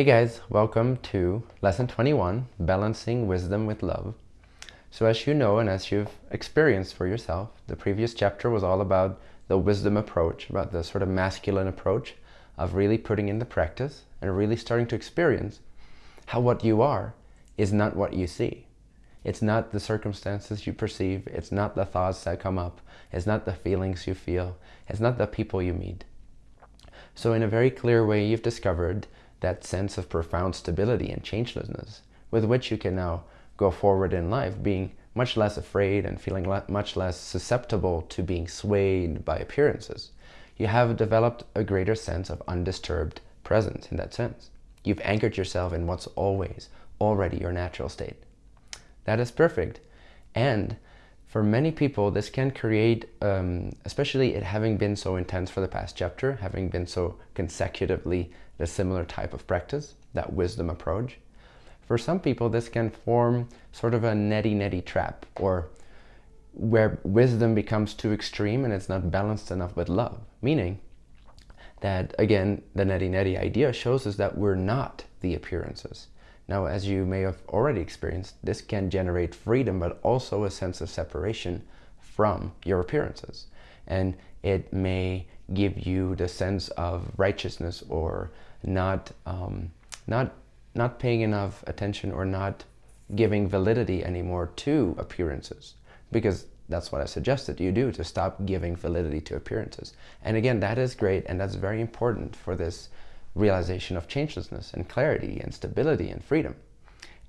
Hey guys, welcome to lesson 21, balancing wisdom with love. So as you know and as you've experienced for yourself, the previous chapter was all about the wisdom approach, about the sort of masculine approach of really putting into practice and really starting to experience how what you are is not what you see. It's not the circumstances you perceive, it's not the thoughts that come up, it's not the feelings you feel, it's not the people you meet. So in a very clear way, you've discovered that sense of profound stability and changelessness with which you can now go forward in life being much less afraid and feeling le much less susceptible to being swayed by appearances. You have developed a greater sense of undisturbed presence in that sense. You've anchored yourself in what's always already your natural state. That is perfect. And for many people, this can create, um, especially it having been so intense for the past chapter, having been so consecutively a similar type of practice, that wisdom approach. For some people, this can form sort of a neti-neti trap or where wisdom becomes too extreme and it's not balanced enough with love. Meaning that, again, the neti-neti idea shows us that we're not the appearances. Now, as you may have already experienced, this can generate freedom, but also a sense of separation from your appearances. And it may give you the sense of righteousness or not, um, not, not paying enough attention or not giving validity anymore to appearances. Because that's what I suggested you do, to stop giving validity to appearances. And again, that is great and that's very important for this realization of changelessness and clarity and stability and freedom.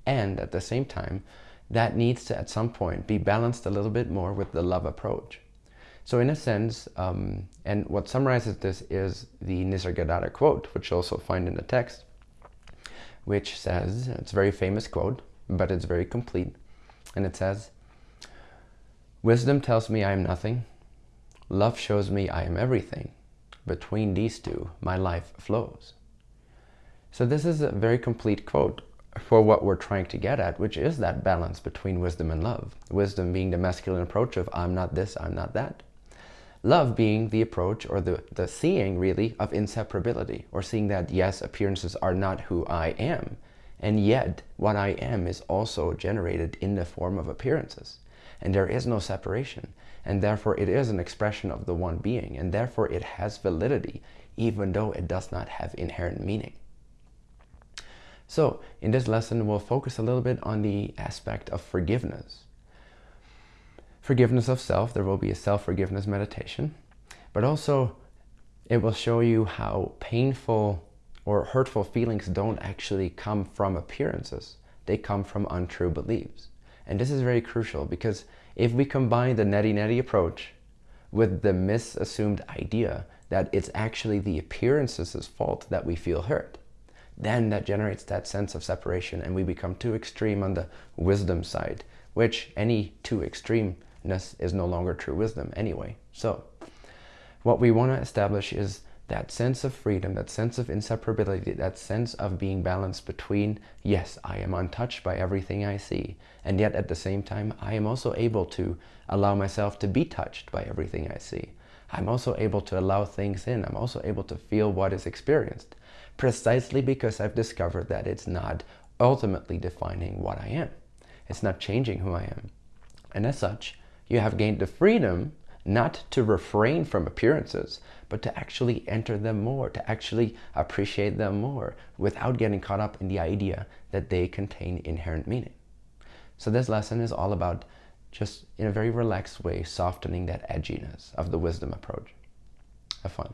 And at the same time, that needs to at some point be balanced a little bit more with the love approach. So in a sense, um, and what summarizes this is the Nisargadatta quote, which you'll also find in the text, which says, it's a very famous quote, but it's very complete. And it says, Wisdom tells me I am nothing. Love shows me I am everything. Between these two, my life flows. So this is a very complete quote for what we're trying to get at, which is that balance between wisdom and love. Wisdom being the masculine approach of I'm not this, I'm not that. Love being the approach or the, the seeing really of inseparability or seeing that yes, appearances are not who I am. And yet what I am is also generated in the form of appearances. And there is no separation. And therefore it is an expression of the one being. And therefore it has validity, even though it does not have inherent meaning. So in this lesson, we'll focus a little bit on the aspect of forgiveness forgiveness of self. There will be a self-forgiveness meditation, but also it will show you how painful or hurtful feelings don't actually come from appearances. They come from untrue beliefs. And this is very crucial because if we combine the neti-neti approach with the misassumed idea that it's actually the appearances' fault that we feel hurt, then that generates that sense of separation and we become too extreme on the wisdom side, which any too extremeness is no longer true wisdom anyway. So what we want to establish is that sense of freedom, that sense of inseparability, that sense of being balanced between, yes, I am untouched by everything I see, and yet at the same time, I am also able to allow myself to be touched by everything I see. I'm also able to allow things in. I'm also able to feel what is experienced, precisely because I've discovered that it's not ultimately defining what I am. It's not changing who I am. And as such, you have gained the freedom not to refrain from appearances, but to actually enter them more, to actually appreciate them more without getting caught up in the idea that they contain inherent meaning. So this lesson is all about just in a very relaxed way, softening that edginess of the wisdom approach. Have fun.